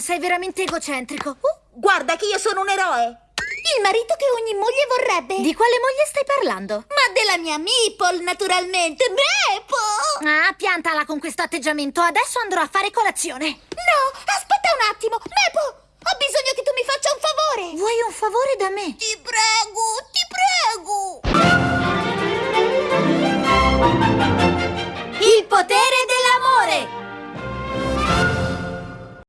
Sei veramente egocentrico. Uh, guarda che io sono un eroe! Il marito che ogni moglie vorrebbe! Di quale moglie stai parlando? Ma della mia Meeple, naturalmente! Meeple! Ah, piantala con questo atteggiamento. Adesso andrò a fare colazione. No, aspetta un attimo! Meeple! Ho bisogno che tu mi faccia un favore! Vuoi un favore da me? Ti prego!